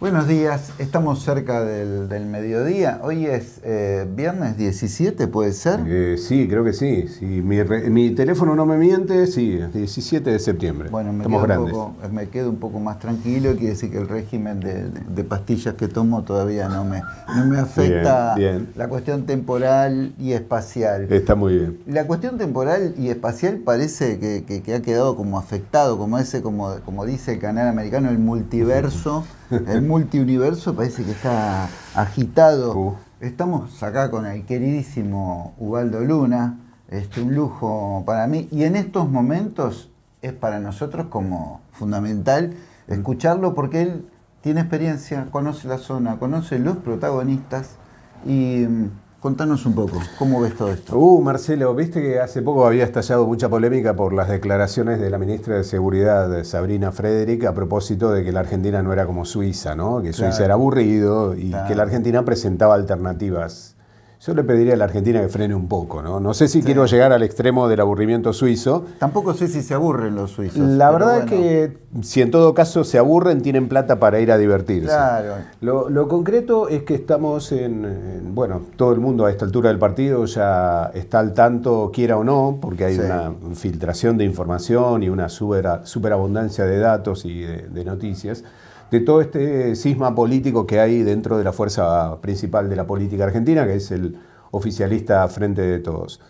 Buenos días, estamos cerca del, mediodía. Hoy es eh, viernes 17, ¿puede ser? Eh, sí, creo que sí. Si mi, teléfono no me miente, sí, 17 de septiembre. Bueno, me, quedo, Un poco, me quedo un poco más tranquilo. Quiere decir que el régimen de, pastillas que tomo todavía no me, me afecta la cuestión temporal y espacial. Está muy bien. La cuestión temporal y espacial parece que, ha quedado como afectado, como ese, como, como dice el canal americano, el multiverso. el multiuniverso parece que está agitado. Uh. Estamos acá con el queridísimo Ubaldo Luna, este, un lujo para mí. Y en estos momentos es para nosotros como fundamental mm. escucharlo porque él tiene experiencia, conoce la zona, conoce los protagonistas y mm, Contanos un poco, ¿cómo ves todo esto? Uh, Marcelo, viste que hace poco había estallado mucha polémica por las declaraciones de la ministra de Seguridad, Sabrina Frederick, a propósito de que la Argentina no era como Suiza, ¿no? Que Suiza era aburrido y que la Argentina presentaba alternativas yo le pediría a la Argentina que frene un poco, ¿no? No sé si quiero llegar al extremo del aburrimiento suizo. Tampoco sé si se aburren los suizos. La verdad es que si en todo caso se aburren, tienen plata para ir a divertirse. Claro. Lo, concreto es que estamos en, bueno, todo el mundo a esta altura del partido ya está al tanto, quiera o no, porque hay una filtración de información y una superabundancia de datos y de noticias de todo este cisma político que hay dentro de la fuerza principal de la política argentina, que es el oficialista Frente de Todos.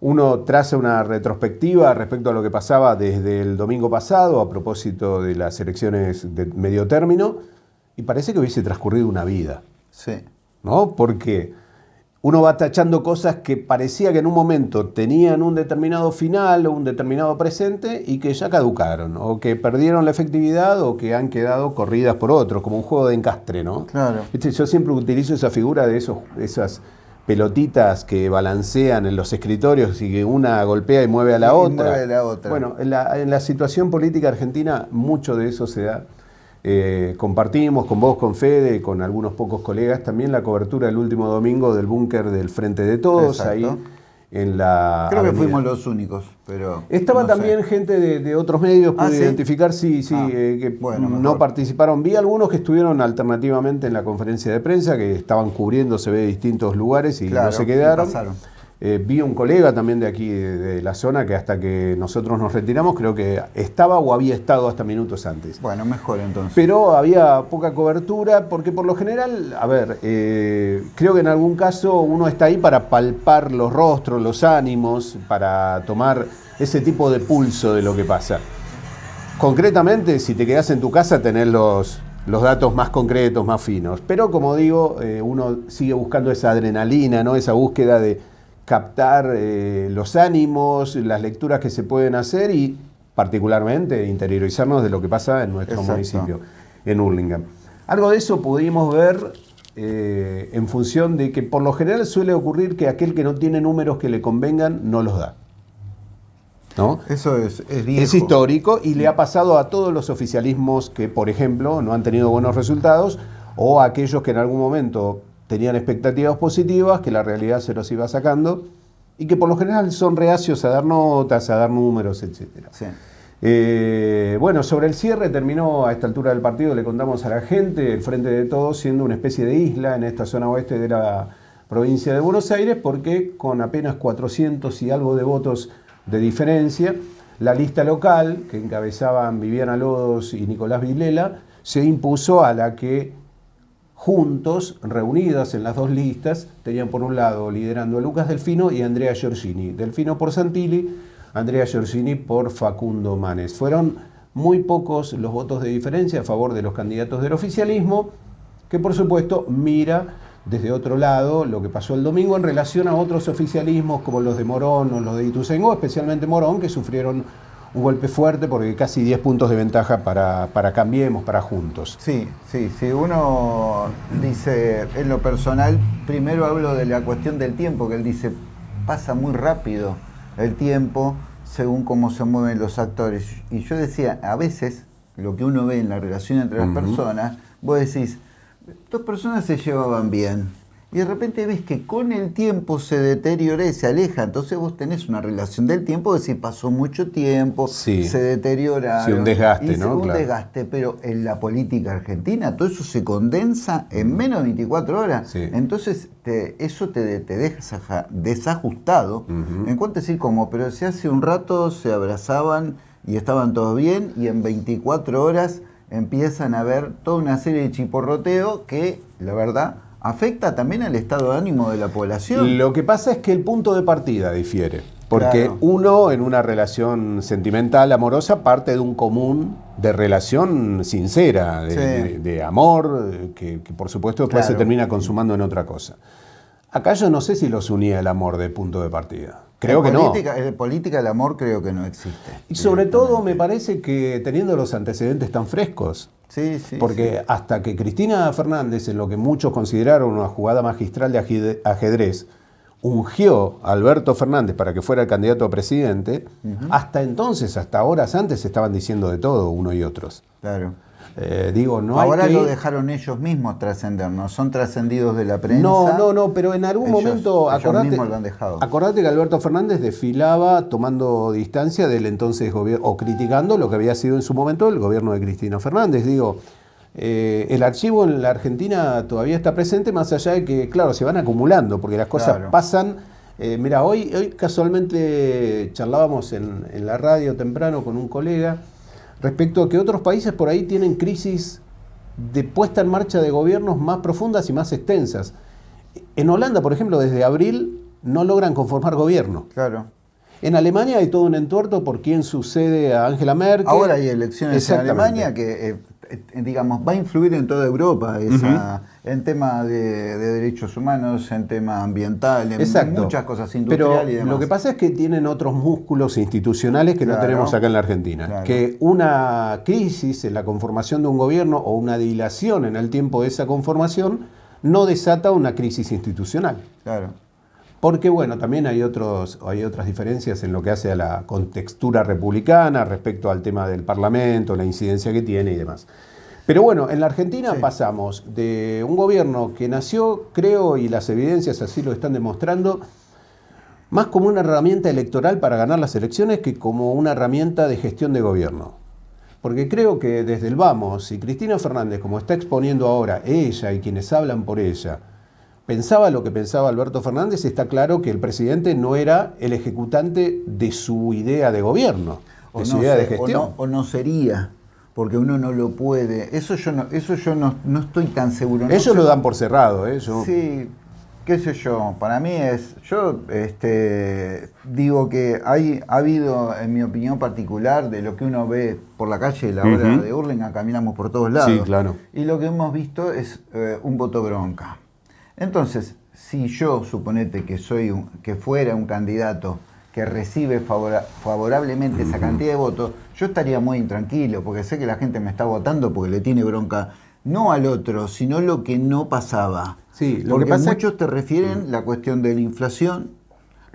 Uno traza una retrospectiva respecto a lo que pasaba desde el domingo pasado a propósito de las elecciones de medio término y parece que hubiese transcurrido una vida. Sí. ¿No? Porque uno va tachando cosas que parecía que en un momento tenían un determinado final o un determinado presente y que ya caducaron, o que perdieron la efectividad o que han quedado corridas por otros, como un juego de encastre, ¿no? Claro. Yo siempre utilizo esa figura de esos, esas pelotitas que balancean en los escritorios y que una golpea y mueve a la, otra. Mueve a la otra. Bueno, en la, en la situación política argentina mucho de eso se da. Eh, compartimos con vos, con Fede, con algunos pocos colegas también la cobertura el último domingo del búnker del Frente de Todos, ahí en la. Creo que fuimos los únicos, pero. Estaba también gente de, otros medios, pude ah, identificar, sí, sí, ah, eh, que no participaron. Vi algunos que estuvieron alternativamente en la conferencia de prensa, que estaban cubriendo, se ve, distintos lugares y no se quedaron. Eh, vi un colega también de aquí, de, la zona, que hasta que nosotros nos retiramos, creo que estaba o había estado hasta minutos antes. Bueno, mejor entonces. Pero había poca cobertura, porque por lo general, a ver, eh, creo que en algún caso uno está ahí para palpar los rostros, los ánimos, para tomar ese tipo de pulso de lo que pasa. Concretamente, si te quedas en tu casa, tenés los, los datos más concretos, más finos. Pero como digo, eh, uno sigue buscando esa adrenalina, ¿no? esa búsqueda de captar eh, los ánimos, las lecturas que se pueden hacer y particularmente interiorizarnos de lo que pasa en nuestro municipio, en Hurlingham. Algo de eso pudimos ver eh, en función de que por lo general suele ocurrir que aquel que no tiene números que le convengan no los da. ¿No? Eso es, es, es, histórico y le ha pasado a todos los oficialismos que, por ejemplo, no han tenido buenos resultados o a aquellos que en algún momento tenían expectativas positivas, que la realidad se los iba sacando y que por lo general son reacios a dar notas, a dar números, etc. Eh, bueno, sobre el cierre terminó a esta altura del partido, le contamos a la gente, el Frente de Todos siendo una especie de isla en esta zona oeste de la provincia de Buenos Aires, porque con apenas 400 y algo de votos de diferencia, la lista local, que encabezaban Viviana Lodos y Nicolás Vilela, se impuso a la que juntos, reunidas en las dos listas, tenían por un lado liderando a Lucas Delfino y Andrea Giorgini. Delfino por Santilli, Andrea Giorgini por Facundo Manes. Fueron muy pocos los votos de diferencia a favor de los candidatos del oficialismo, que por supuesto mira desde otro lado lo que pasó el domingo en relación a otros oficialismos como los de Morón o los de Ituzaingó, especialmente Morón, que sufrieron un golpe fuerte porque casi 10 puntos de ventaja para, para Cambiemos, para Juntos. Sí, sí, sí. Uno dice, en lo personal, primero hablo de la cuestión del tiempo, que él dice, pasa muy rápido el tiempo según cómo se mueven los actores. Y yo decía, a veces, lo que uno ve en la relación entre las personas, vos decís, dos personas se llevaban bien y de repente ves que con el tiempo se deteriora y se aleja. Entonces vos tenés una relación del tiempo de si pasó mucho tiempo, Sí. se deteriora. Sí, un desgaste, y ¿no? Un Claro. desgaste, pero en la política argentina todo eso se condensa en menos de 24 horas. Sí. Entonces te- eso te, te deja desajustado. En cuanto a decir como, pero si hace un rato se abrazaban y estaban todos bien y en 24 horas empiezan a ver toda una serie de chiporroteo que, la verdad, afecta también al estado de ánimo de la población. Lo que pasa es que el punto de partida difiere. Porque Claro. uno en una relación sentimental, amorosa, parte de un común de relación sincera, de, Sí. de- de amor, que, que por supuesto después se termina consumando en otra cosa. Acá yo no sé si los unía el amor de punto de partida. Creo en que no. política, En política el amor creo que no existe. Y sobre todo me parece que teniendo los antecedentes tan frescos, Sí, sí. porque sí. hasta que Cristina Fernández, en lo que muchos consideraron una jugada magistral de ajedre- ajedrez, ungió a Alberto Fernández para que fuera el candidato a presidente, hasta entonces, hasta horas antes, estaban diciendo de todo uno y otros. Claro. Eh, digo, no Ahora hay que lo dejaron ellos mismos trascender, no son trascendidos de la prensa. No, no, no, pero en algún Ellos- momento, ellos acordate, mismos lo han dejado. acordate que Alberto Fernández desfilaba tomando distancia del entonces gobierno, o criticando lo que había sido en su momento el gobierno de Cristina Fernández. Digo, eh, el archivo en la Argentina todavía está presente, más allá de que, claro, se van acumulando, porque las cosas Claro. pasan. Eh, mira, hoy, hoy casualmente charlábamos en, en la radio temprano con un colega respecto a que otros países por ahí tienen crisis de puesta en marcha de gobiernos más profundas y más extensas. En Holanda, por ejemplo, desde abril no logran conformar gobierno. Claro. En Alemania hay todo un entuerto por quién sucede a Angela Merkel. Ahora hay elecciones en. Alemania que, eh, digamos, va a influir en toda Europa, esa, en tema de, de derechos humanos, en tema ambiental, en Exacto. muchas cosas Pero industriales y demás. lo que pasa es que tienen otros músculos institucionales que no tenemos acá en la Argentina. Claro. Que una crisis en la conformación de un gobierno o una dilación en el tiempo de esa conformación no desata una crisis institucional. Claro. Porque bueno, también hay, otros, hay otras diferencias en lo que hace a la contextura republicana respecto al tema del Parlamento, la incidencia que tiene y demás. Pero bueno, en la Argentina Sí. pasamos de un gobierno que nació, creo, y las evidencias así lo están demostrando, más como una herramienta electoral para ganar las elecciones que como una herramienta de gestión de gobierno. Porque creo que desde el vamos, si Cristina Fernández, como está exponiendo ahora, ella y quienes hablan por ella, pensaba lo que pensaba Alberto Fernández, está claro que el presidente no era el ejecutante de su idea de gobierno, de O su no, idea de o gestión. no- o no sería, porque uno no lo puede. Eso yo no, eso yo no, no estoy tan seguro. Ellos sé lo dan por cerrado, ¿eh? Yo- Sí, qué sé yo, para mí es, yo este, digo que hay, ha habido, en mi opinión particular, de lo que uno ve por la calle, la hora Ujú. de Hurlingham, caminamos por todos lados. Sí, claro. Y lo que hemos visto es eh, un voto bronca. Entonces, si yo suponete que soy un, que fuera un candidato que recibe favora- favorablemente esa cantidad de votos, yo estaría muy intranquilo, porque sé que la gente me está votando porque le tiene bronca no al otro, sino lo que no pasaba. Sí, lo porque que pasa muchos te refieren la cuestión de la inflación,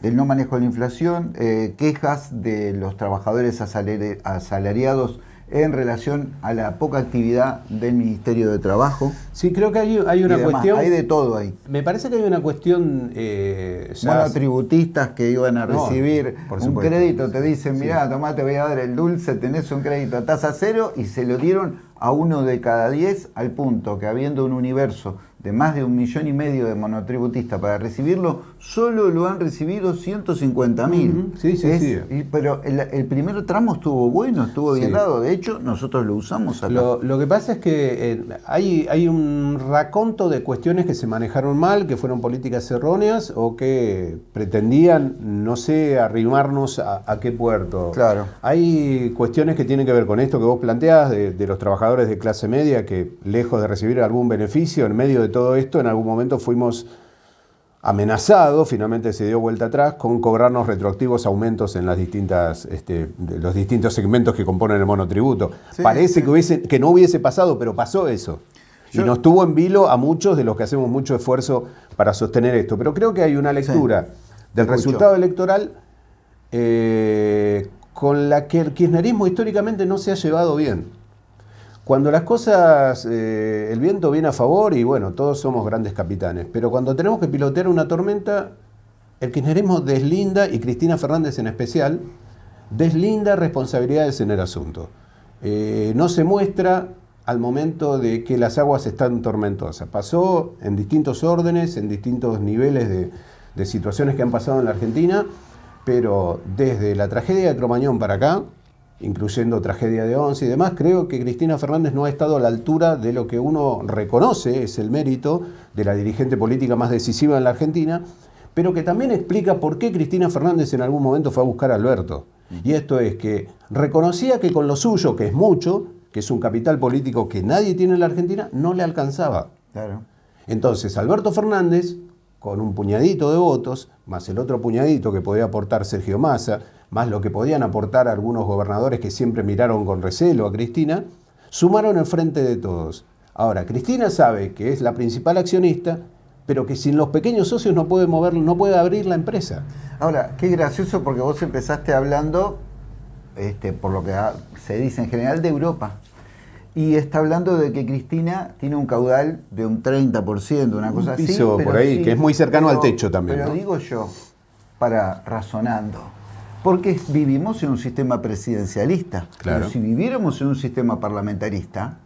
del no manejo de la inflación, eh, quejas de los trabajadores asalari- asalariados en relación a la poca actividad del Ministerio de Trabajo. Sí, creo que hay, hay una cuestión... Hay de todo ahí. Me parece que hay una cuestión... eh, Monotributistas que iban a recibir un crédito, te dicen, mirá, tomá, te voy a dar el dulce, tenés un crédito a tasa cero, y se lo dieron a uno de cada diez, al punto que habiendo un universo de más de un millón y medio de monotributistas para recibirlo, solo lo han recibido 150 mil. Sí, sí, sí. Pero el, el primer tramo estuvo bueno, estuvo bien Sí. dado. De hecho, nosotros lo usamos acá. Lo, lo que pasa es que eh, hay, hay un raconto de cuestiones que se manejaron mal, que fueron políticas erróneas o que pretendían, no sé, arrimarnos a, a qué puerto. Claro. Hay cuestiones que tienen que ver con esto que vos planteás de, de los trabajadores de clase media que, lejos de recibir algún beneficio, en medio de todo esto, en algún momento fuimos amenazados, finalmente se dio vuelta atrás, con cobrarnos retroactivos aumentos en las distintas, este, los distintos segmentos que componen el monotributo. Sí, Parece sí. Que, hubiese, que no hubiese pasado, pero pasó eso. Yo- y nos tuvo en vilo a muchos de los que hacemos mucho esfuerzo para sostener esto. Pero creo que hay una lectura del Escucho. resultado electoral eh, con la que el kirchnerismo históricamente no se ha llevado bien. Cuando las cosas, eh, el viento viene a favor y bueno, todos somos grandes capitanes, pero cuando tenemos que pilotear una tormenta, el kirchnerismo deslinda, y Cristina Fernández en especial, deslinda responsabilidades en el asunto. Eh, no se muestra al momento de que las aguas están tormentosas. Pasó en distintos órdenes, en distintos niveles de, situaciones que han pasado en la Argentina, pero desde la tragedia de Cromañón para acá, incluyendo tragedia de Once y demás, creo que Cristina Fernández no ha estado a la altura de lo que uno reconoce es el mérito de la dirigente política más decisiva en la Argentina, pero que también explica por qué Cristina Fernández en algún momento fue a buscar a Alberto. Y esto es que reconocía que con lo suyo, que es mucho, que es un capital político que nadie tiene en la Argentina, no le alcanzaba. Claro. Entonces, Alberto Fernández, con un puñadito de votos, más el otro puñadito que podía aportar Sergio Massa, más lo que podían aportar algunos gobernadores que siempre miraron con recelo a Cristina, sumaron el frente de todos. Ahora, Cristina sabe que es la principal accionista, pero que sin los pequeños socios no puede moverlo, no puede abrir la empresa. Ahora, qué gracioso porque vos empezaste hablando, este, por lo que se dice en general, de Europa. Y está hablando de que Cristina tiene un caudal de un 30%, una cosa piso por ahí, que es muy cercano al techo también. Pero digo yo, para razonando, porque vivimos en un sistema presidencialista. Claro. Pero si viviéramos en un sistema parlamentarista,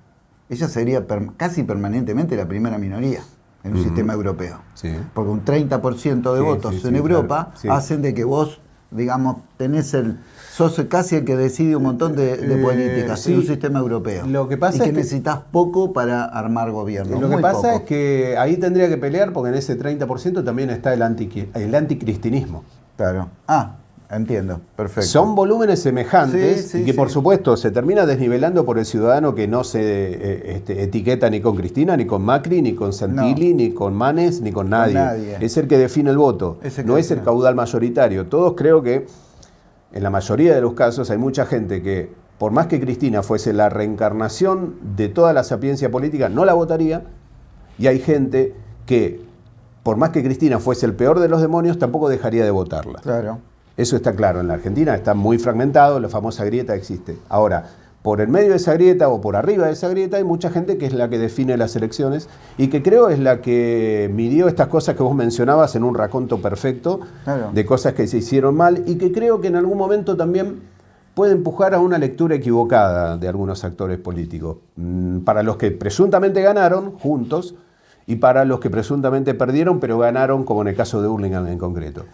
ella sería casi permanentemente la primera minoría en un sistema europeo. Sí. Porque un 30% de Sí, votos en Europa claro. Hacen de que vos, digamos, tenés el. Sos casi el que decide un montón de, de Eh, políticas sí. en un sistema europeo. Lo que pasa y que, es que- necesitas poco para armar gobierno. Lo que pasa poco. es que ahí tendría que pelear porque en ese 30% también está el, anti, el anticristinismo. Claro. Ah, entiendo. Perfecto. Son volúmenes semejantes Sí, sí, y que por supuesto se termina desnivelando por el ciudadano que no se eh, este, etiqueta ni con Cristina, ni con Macri, ni con Santilli, ni con Manes, ni con nadie. nadie. Es el que define el voto, Es el que no es el caudal mayoritario. Todos creo que en la mayoría de los casos hay mucha gente que, por más que Cristina fuese la reencarnación de toda la sapiencia política, no la votaría. Y hay gente que, por más que Cristina fuese el peor de los demonios, tampoco dejaría de votarla. Claro. Eso está claro, en la Argentina está muy fragmentado, la famosa grieta existe. Ahora, por el medio de esa grieta o por arriba de esa grieta hay mucha gente que es la que define las elecciones y que creo es la que midió estas cosas que vos mencionabas en un raconto perfecto Claro. de cosas que se hicieron mal y que creo que en algún momento también puede empujar a una lectura equivocada de algunos actores políticos. Mm, Para los que presuntamente ganaron juntos y para los que presuntamente perdieron, pero ganaron, como en el caso de Hurlingham en concreto.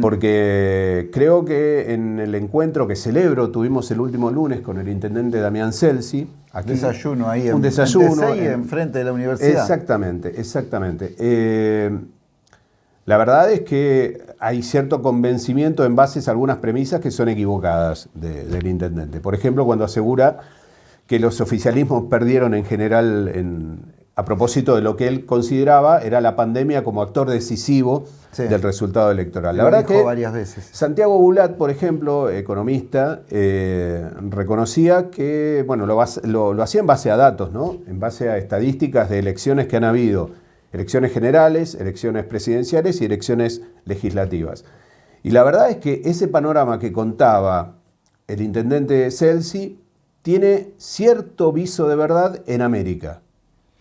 Porque creo que en el encuentro que celebro, tuvimos el último lunes con el intendente Damián Celsi. Aquí, desayuno ahí un desayuno. en enfrente de la universidad. Exactamente, exactamente. Eh, la verdad es que hay cierto convencimiento en bases a algunas premisas que son equivocadas de- del intendente. Por ejemplo, cuando asegura que los oficialismos perdieron en general en- a propósito de lo que él consideraba era la pandemia como actor decisivo Sí. del resultado electoral. La Lo verdad dijo que varias veces. Santiago Bulat, por ejemplo, economista, eh, reconocía que, bueno, lo- lo hacía en base a datos, ¿no? En base a estadísticas de elecciones que han habido, elecciones generales, elecciones presidenciales y elecciones legislativas. Y la verdad es que ese panorama que contaba el intendente Celsi tiene cierto viso de verdad en América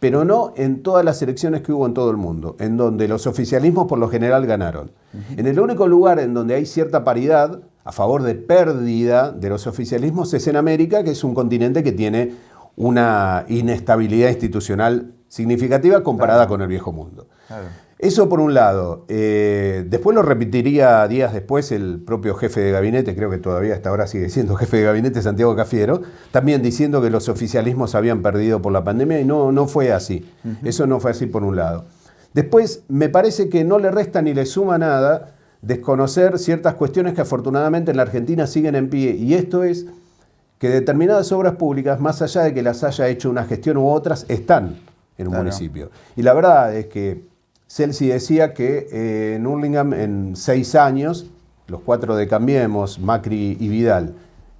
pero no en todas las elecciones que hubo en todo el mundo, en donde los oficialismos por lo general ganaron. En el único lugar en donde hay cierta paridad a favor de pérdida de los oficialismos es en América, que es un continente que tiene una inestabilidad institucional significativa comparada con el viejo mundo. Claro. Eso por un lado. Eh, después lo repetiría días después el propio jefe de gabinete, creo que todavía hasta ahora sigue siendo jefe de gabinete, Santiago Cafiero, también diciendo que los oficialismos habían perdido por la pandemia y no, no fue así. Eso no fue así por un lado. Después, me parece que no le resta ni le suma nada desconocer ciertas cuestiones que afortunadamente en la Argentina siguen en pie. Y esto es que determinadas obras públicas, más allá de que las haya hecho una gestión u otras, están en un Claro. municipio. Y la verdad es que Celsi decía que eh, en Hurlingham en seis años, los cuatro de Cambiemos, Macri y Vidal,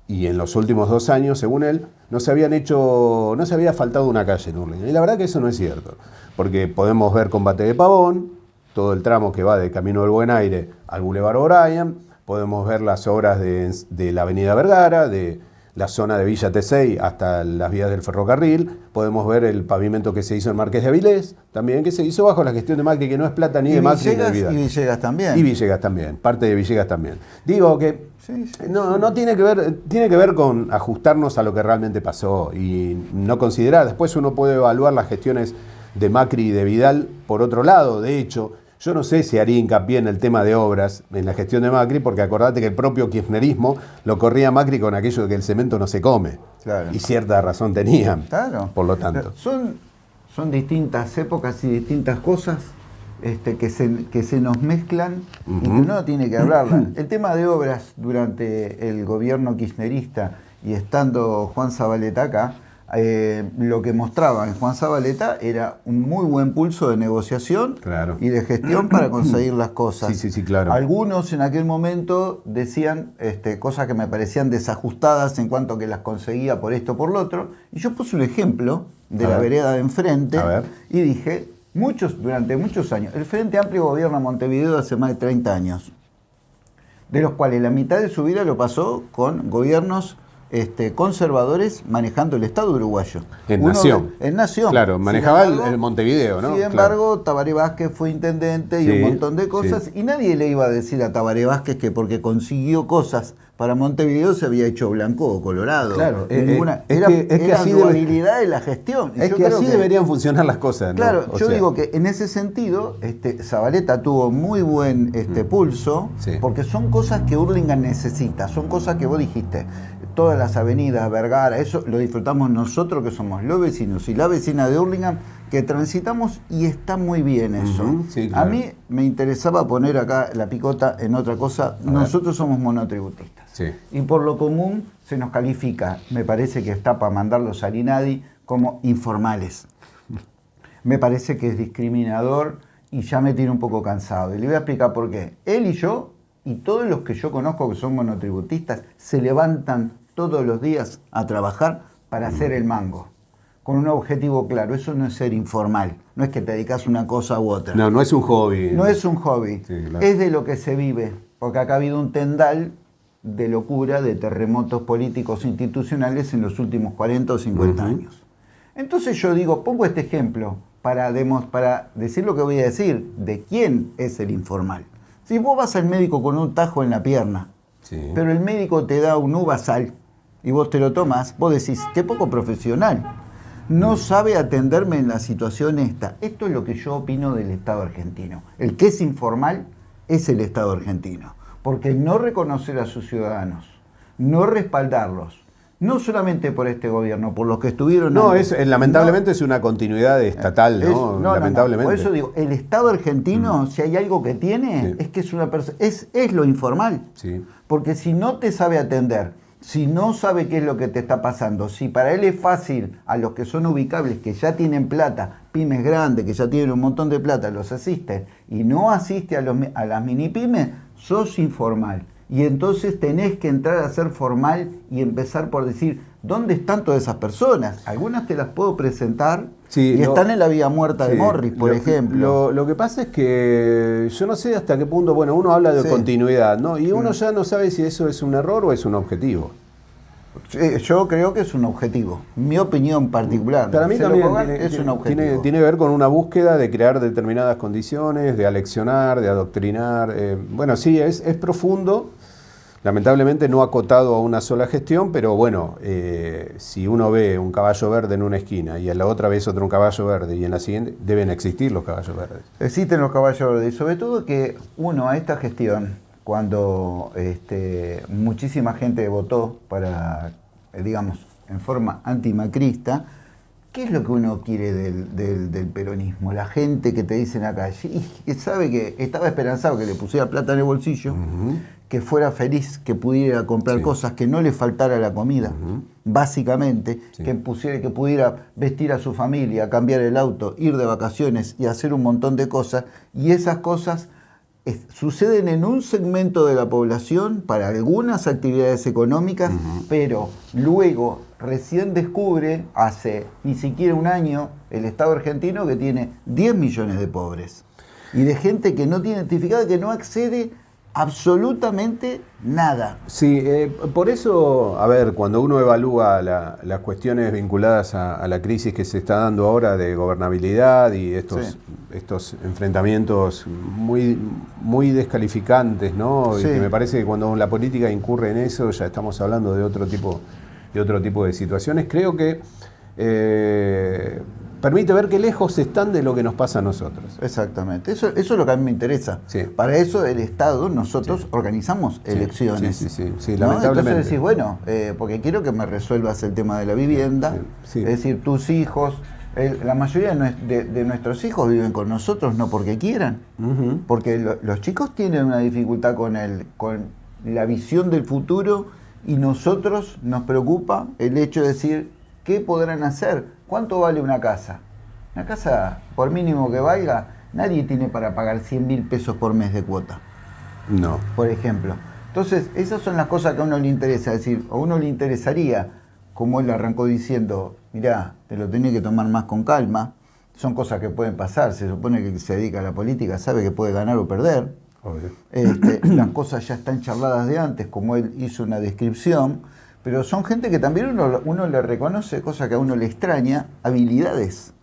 y en los últimos dos años, según él, no se habían hecho, no se había faltado una calle en Hurlingham. Y la verdad que eso no es cierto, porque podemos ver Combate de Pavón, todo el tramo que va de Camino del Buen Aire al Boulevard O'Brien, podemos ver las obras de, de la Avenida Vergara, de, la zona de Villa Tesey hasta las vías del ferrocarril. Podemos ver el pavimento que se hizo en Marqués de Avilés, también que se hizo bajo la gestión de Macri, que no es plata ni de Macri ni de Vidal. Y Villegas también. Y Villegas también, parte de Villegas también. Digo que no, no tiene que ver, tiene que ver con ajustarnos a lo que realmente pasó y no considerar. Después uno puede evaluar las gestiones de Macri y de Vidal por otro lado. De hecho, yo no sé si haría hincapié en el tema de obras en la gestión de Macri, porque acordate que el propio kirchnerismo lo corría Macri con aquello de que el cemento no se come. Y cierta razón tenían. Claro. Por lo tanto. Son, son distintas épocas y distintas cosas este, que, se, que se nos mezclan y que uno tiene que hablarlas. El tema de obras durante el gobierno kirchnerista y estando Juan Zabaleta acá, eh, lo que mostraba en Juan Zabaleta era un muy buen pulso de negociación y de gestión para conseguir las cosas. Sí, sí, claro. Algunos en aquel momento decían este, cosas que me parecían desajustadas en cuanto a que las conseguía por esto o por lo otro. Y yo puse un ejemplo de la vereda de enfrente y dije, muchos, durante muchos años, el Frente Amplio gobierna Montevideo hace más de 30 años, de los cuales la mitad de su vida lo pasó con gobiernos este, conservadores manejando el Estado uruguayo. En Nación. En Nación. Claro, manejaba el, Montevideo, ¿no? Sin embargo, Tabaré Vázquez fue intendente y un montón de cosas, y nadie le iba a decir a Tabaré Vázquez que porque consiguió cosas para Montevideo se había hecho blanco o colorado. Claro, eh, Ninguna, eh, era, es que, así de la gestión. Es que así deberían funcionar las cosas. Claro, yo digo que en ese sentido, este, Zabaleta tuvo muy buen este, mm. pulso, porque son cosas que Hurlingham necesita, son cosas que vos dijiste todas las avenidas, Vergara, eso lo disfrutamos nosotros que somos los vecinos y la vecina de Hurlingham que transitamos y está muy bien eso. A mí me interesaba poner acá la picota en otra cosa. nosotros somos monotributistas. Y por lo común se nos califica, me parece que está para mandarlos al INADI como informales. Me parece que es discriminador y ya me tiene un poco cansado. Y le voy a explicar por qué. Él y yo y todos los que yo conozco que son monotributistas se levantan todos los días a trabajar para hacer el mango, con un objetivo claro. Eso no es ser informal, no es que te dedicas una cosa u otra. No, no es un hobby. No es un hobby, es de lo que se vive, porque acá ha habido un tendal de locura, de terremotos políticos institucionales en los últimos 40 o 50 años. Entonces yo digo, pongo este ejemplo para, para decir lo que voy a decir, de quién es el informal. Si vos vas al médico con un tajo en la pierna, pero el médico te da un uvasal y vos te lo tomas, vos decís, qué poco profesional. No sabe atenderme en la situación esta. Esto es lo que yo opino del Estado argentino. El que es informal es el Estado argentino. Porque no reconocer a sus ciudadanos, no respaldarlos, no solamente por este gobierno, por los que estuvieron. No, es, eh, lamentablemente es una continuidad estatal, ¿no? lamentablemente. Por eso digo, el Estado argentino, mm. si hay algo que tiene, es que es una es, es lo informal. Sí. Porque si no te sabe atender, si no sabe qué es lo que te está pasando, si para él es fácil a los que son ubicables, que ya tienen plata, pymes grandes, que ya tienen un montón de plata, los asiste, y no asiste a, los, a las mini pymes, sos informal. Y entonces tenés que entrar a ser formal y empezar por decir, ¿dónde están todas esas personas? Algunas te las puedo presentar y están en la vida muerta de Morris, por ejemplo. Lo, que pasa es que yo no sé hasta qué punto, bueno, uno habla de continuidad, ¿no? Y uno ya no sabe si eso es un error o es un objetivo. Yo creo que es un objetivo. Mi opinión particular. Para mí también tiene, es un objetivo. Tiene, que ver con una búsqueda de crear determinadas condiciones, de aleccionar, de adoctrinar. Eh, bueno, sí, es, es profundo Lamentablemente no acotado a una sola gestión, pero bueno, eh, si uno ve un caballo verde en una esquina y en la otra vez otro un caballo verde y en la siguiente, deben existir los caballos verdes. Existen los caballos verdes y sobre todo que uno a esta gestión, cuando este, muchísima gente votó para, digamos, en forma antimacrista, ¿Qué es lo que uno quiere del, peronismo? La gente que te dice en la calle, y que sabe que estaba esperanzado que le pusiera plata en el bolsillo, que fuera feliz, que pudiera comprar cosas, que no le faltara la comida, básicamente, que, pusiera, que pudiera vestir a su familia, cambiar el auto, ir de vacaciones y hacer un montón de cosas. Y esas cosas suceden en un segmento de la población para algunas actividades económicas, pero luego recién descubre, hace ni siquiera un año, el Estado argentino que tiene 10 millones de pobres y de gente que no tiene identificada, que no accede absolutamente nada. Sí, eh, por eso, a ver, cuando uno evalúa las cuestiones vinculadas a, la crisis que se está dando ahora de gobernabilidad y estos, estos enfrentamientos muy, muy descalificantes, ¿no? Y que me parece que cuando la política incurre en eso ya estamos hablando de otro tipo, de otro tipo de situaciones. Creo que eh, permite ver qué lejos están de lo que nos pasa a nosotros. Exactamente, eso, eso es lo que a mí me interesa. Para eso el Estado, nosotros organizamos elecciones. Sí, sí, sí, lamentablemente. Entonces decís, bueno, eh, porque quiero que me resuelvas el tema de la vivienda, es decir, tus hijos, la mayoría de, nuestros hijos viven con nosotros no porque quieran, porque los chicos tienen una dificultad con, el, con la visión del futuro y nosotros nos preocupa el hecho de decir, ¿qué podrán hacer? ¿Cuánto vale una casa? Una casa, por mínimo que valga, nadie tiene para pagar 100 mil pesos por mes de cuota. No. Por ejemplo. Entonces, esas son las cosas que a uno le interesa. Es decir, a uno le interesaría, como él arrancó diciendo, mirá, te lo tenés que tomar más con calma. Son cosas que pueden pasar. Se supone que se dedica a la política sabe que puede ganar o perder. Este, las cosas ya están charladas de antes, como él hizo una descripción pero son gente que también uno, uno le reconoce, cosa que a uno le extraña, habilidades.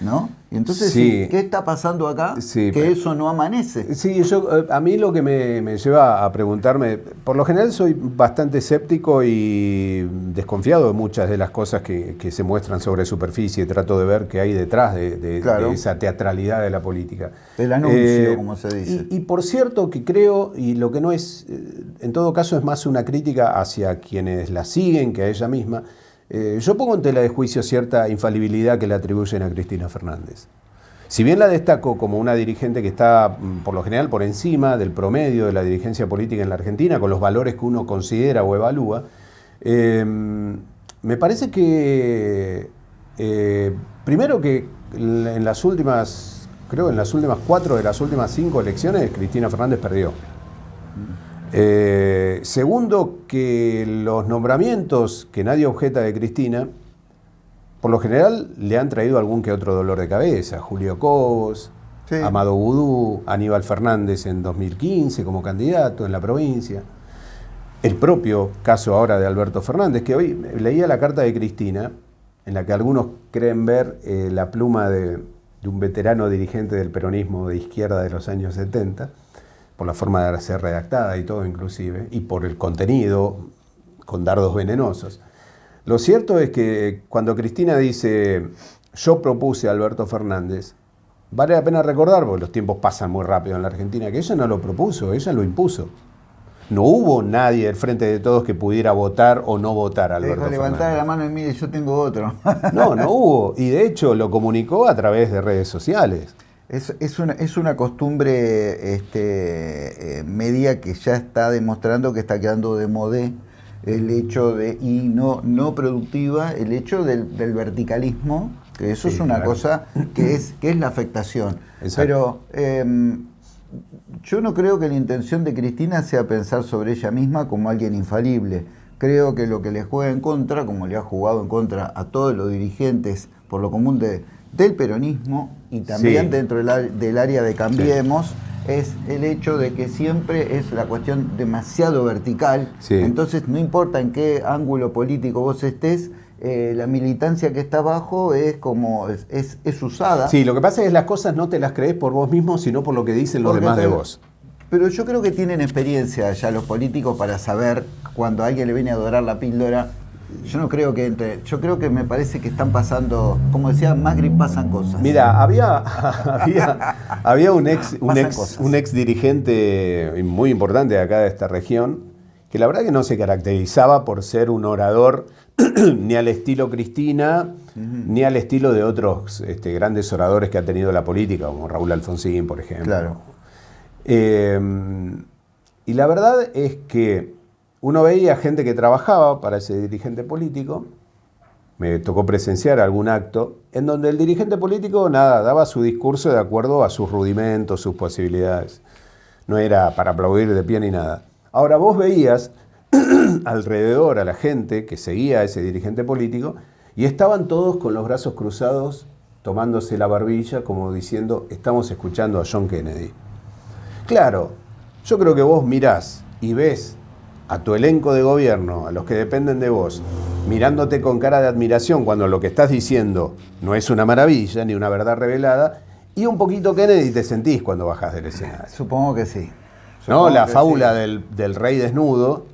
¿No? Y entonces, ¿qué está pasando acá? que eso no amanece. Sí, yo, eh, a mí lo que me, lleva a preguntarme, por lo general soy bastante escéptico y desconfiado de muchas de las cosas que, se muestran sobre superficie, trato de ver qué hay detrás de, esa teatralidad de la política. El anuncio, eh, como se dice. Y, por cierto que creo, y lo que no es, eh, en todo caso es más una crítica hacia quienes la siguen que a ella misma, eh, yo pongo en tela de juicio cierta infalibilidad que le atribuyen a Cristina Fernández. Si bien la destaco como una dirigente que está, mm, por lo general, por encima del promedio de la dirigencia política en la Argentina, con los valores que uno considera o evalúa, em, me parece que, eh, primero que en las últimas, creo en las últimas cuatro de las últimas cinco elecciones, Cristina Fernández perdió. Eh, segundo, que los nombramientos que nadie objeta de Cristina, por lo general le han traído algún que otro dolor de cabeza. Julio Cobos, Amado Vudú, Aníbal Fernández en 2015 como candidato en la provincia. El propio caso ahora de Alberto Fernández, que hoy leía la carta de Cristina, en la que algunos creen ver eh, la pluma de, de un veterano dirigente del peronismo de izquierda de los años 70 por la forma de ser redactada y todo inclusive, y por el contenido con dardos venenosos. Lo cierto es que cuando Cristina dice, yo propuse a Alberto Fernández, vale la pena recordar, porque los tiempos pasan muy rápido en la Argentina, que ella no lo propuso, ella lo impuso. No hubo nadie del frente de todos que pudiera votar o no votar a Alberto Fernández. levantar la mano y mire, yo tengo otro. no, no hubo. Y de hecho lo comunicó a través de redes sociales. Es, una, es una costumbre este, eh, media que ya está demostrando que está quedando de modé el hecho de, y no, no productiva, el hecho del, verticalismo, que eso es una cosa que es, que es la afectación. Pero em, yo no creo que la intención de Cristina sea pensar sobre ella misma como alguien infalible. Creo que lo que le juega en contra, como le ha jugado en contra a todos los dirigentes por lo común de, del peronismo y también dentro del, área de Cambiemos es el hecho de que siempre es la cuestión demasiado vertical. Entonces, no importa en qué ángulo político vos estés, eh, la militancia que está abajo es como es, es, usada. Sí, lo que pasa es que las cosas no te las crees por vos mismo, sino por lo que dicen los demás de vos. Pero yo creo que tienen experiencia ya los políticos para saber cuando alguien le viene a dorar la píldora yo no creo que entre. Yo creo que me parece que están pasando, como decía Magri, pasan cosas. Mira, había, había, un, ex, un, ex, un ex dirigente muy importante de acá de esta región, que la verdad que no se caracterizaba por ser un orador ni al estilo Cristina, ni al estilo de otros este, grandes oradores que ha tenido la política, como Raúl Alfonsín, por ejemplo. Claro. Eh, y la verdad es que uno veía gente que trabajaba para ese dirigente político, me tocó presenciar algún acto, en donde el dirigente político, nada, daba su discurso de acuerdo a sus rudimentos, sus posibilidades. No era para aplaudir de pie ni nada. Ahora vos veías alrededor a la gente que seguía a ese dirigente político y estaban todos con los brazos cruzados, tomándose la barbilla, como diciendo, estamos escuchando a John Kennedy. Claro, Yo creo que vos mirás y ves a tu elenco de gobierno, a los que dependen de vos, mirándote con cara de admiración cuando lo que estás diciendo no es una maravilla ni una verdad revelada, y un poquito Kennedy te sentís cuando bajás del escenario. Supongo que sí. ¿No? La fábula sí. del, del rey desnudo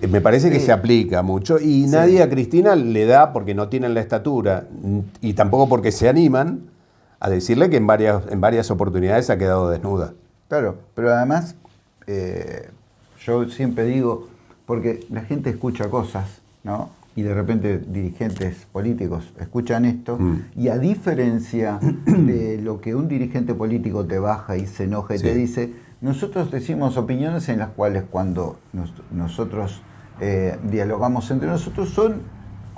eh, me parece que se aplica mucho y nadie a Cristina le da porque no tienen la estatura y tampoco porque se animan a decirle que en varias, en varias oportunidades ha quedado desnuda. Claro, pero además, eh, yo siempre digo, porque la gente escucha cosas, ¿no? Y de repente dirigentes políticos escuchan esto, Mm. y a diferencia de lo que un dirigente político te baja y se enoja y te dice, nosotros decimos opiniones en las cuales cuando nos- nosotros eh, dialogamos entre nosotros son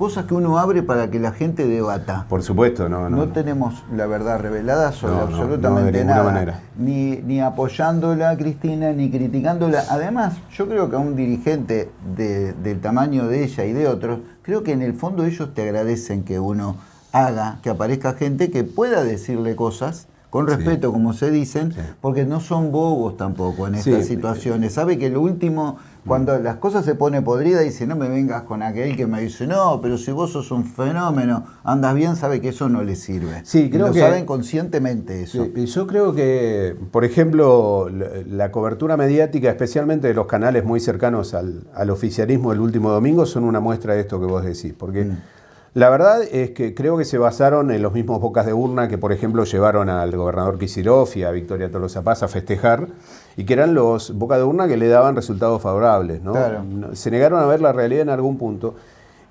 cosas que uno abre para que la gente debata. Por supuesto, no, no. No tenemos la verdad revelada sobre No, absolutamente no, de ninguna nada. manera. Ni, ni apoyándola Cristina, ni criticándola. Además, yo creo que a un dirigente de- del tamaño de ella y de otros, creo que en el fondo ellos te agradecen que uno haga, que aparezca gente que pueda decirle cosas con Sí. respeto, como se dicen, Sí. porque no son bobos tampoco en Sí. estas situaciones. Sabe que lo último, cuando las cosas se pone podrida, dice, no me vengas con aquel que me dice, no, pero si vos sos un fenómeno, andas bien, sabe que eso no le sirve. Sí, Y creo lo que- saben conscientemente eso. Sí, y yo creo que, por ejemplo, la, la cobertura mediática, especialmente de los canales muy cercanos al, al oficialismo el último domingo, son una muestra de esto que vos decís. Porque Mm. la verdad es que creo que se basaron en los mismos bocas de urna que, por ejemplo, llevaron al gobernador Kicillof y a Victoria Tolosa Paz a festejar, y que eran los bocas de urna que le daban resultados favorables. ¿no? Claro. Se negaron a ver la realidad en algún punto.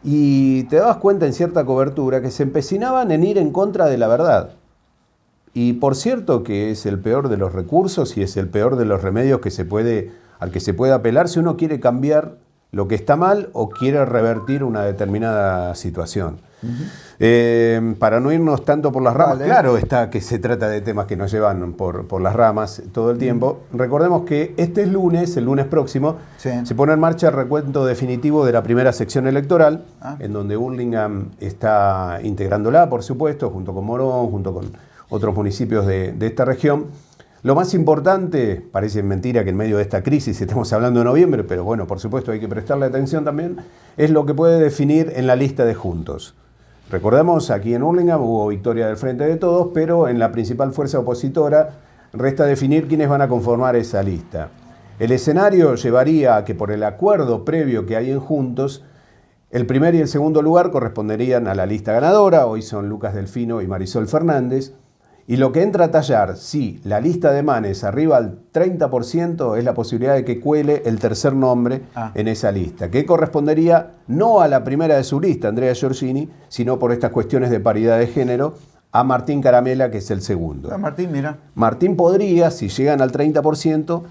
Y te dabas cuenta en cierta cobertura que se empecinaban en ir en contra de la verdad. Y por cierto que es el peor de los recursos y es el peor de los remedios que se puede, al que se puede apelar si uno quiere cambiar lo que está mal o quiere revertir una determinada situación. Eh, para no irnos tanto por las ramas, Vale. claro está que se trata de temas que nos llevan por, por las ramas todo el tiempo. Recordemos que este lunes, el lunes próximo, Sí. se pone en marcha el recuento definitivo de la primera sección electoral, Ah. en donde Burlingame está integrándola, por supuesto, junto con Morón, junto con otros municipios de, de esta región. Lo más importante, parece mentira que en medio de esta crisis estemos hablando de noviembre, pero bueno, por supuesto hay que prestarle atención también, es lo que puede definir en la lista de juntos. Recordemos, aquí en Hurlingham hubo victoria del Frente de Todos, pero en la principal fuerza opositora resta definir quiénes van a conformar esa lista. El escenario llevaría a que por el acuerdo previo que hay en Juntos, el primer y el segundo lugar corresponderían a la lista ganadora, hoy son Lucas Delfino y Marisol Fernández, y lo que entra a tallar, si la lista de Manes arriba al 30%, es la posibilidad de que cuele el tercer nombre Ah. en esa lista, que correspondería no a la primera de su lista, Andrea Giorgini, sino por estas cuestiones de paridad de género, a Martín Caramela, que es el segundo. Ah, Martín, mira. Martín podría, si llegan al 30%,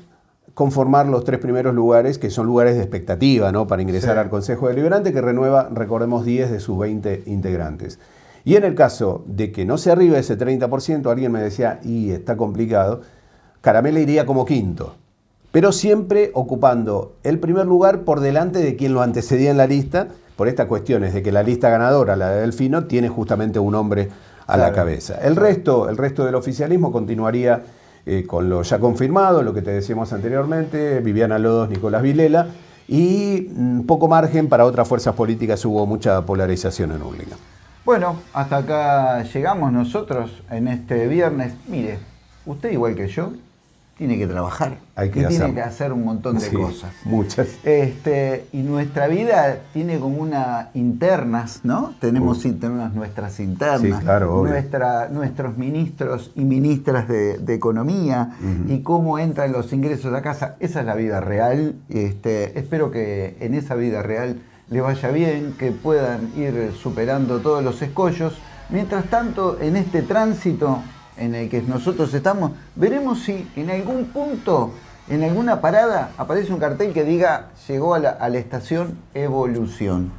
conformar los tres primeros lugares, que son lugares de expectativa ¿no? para ingresar Sí. al Consejo Deliberante, que renueva, recordemos, 10 de sus 20 integrantes. Y en el caso de que no se arribe ese 30%, alguien me decía, y está complicado, Caramela iría como quinto, pero siempre ocupando el primer lugar por delante de quien lo antecedía en la lista, por estas cuestiones de que la lista ganadora, la de Delfino, tiene justamente un hombre a la cabeza. El resto, el resto del oficialismo continuaría eh, con lo ya confirmado, lo que te decíamos anteriormente, Viviana Lodos, Nicolás Vilela, y mm, poco margen para otras fuerzas políticas, hubo mucha polarización en Hurlingham. Bueno, hasta acá llegamos nosotros en este viernes. Mire, usted igual que yo, tiene que trabajar. Hay que y tiene hacerlo. que hacer un montón de Sí, cosas. Muchas. Este, y nuestra vida tiene como una internas, ¿no? Tenemos internas nuestras internas, Sí, claro, nuestra, nuestros ministros y ministras de, de economía y cómo entran los ingresos a casa. Esa es la vida real. Este, espero que en esa vida real le vaya bien, que puedan ir superando todos los escollos. Mientras tanto, en este tránsito en el que nosotros estamos, veremos si en algún punto, en alguna parada, aparece un cartel que diga llegó a la, a la estación Evolución.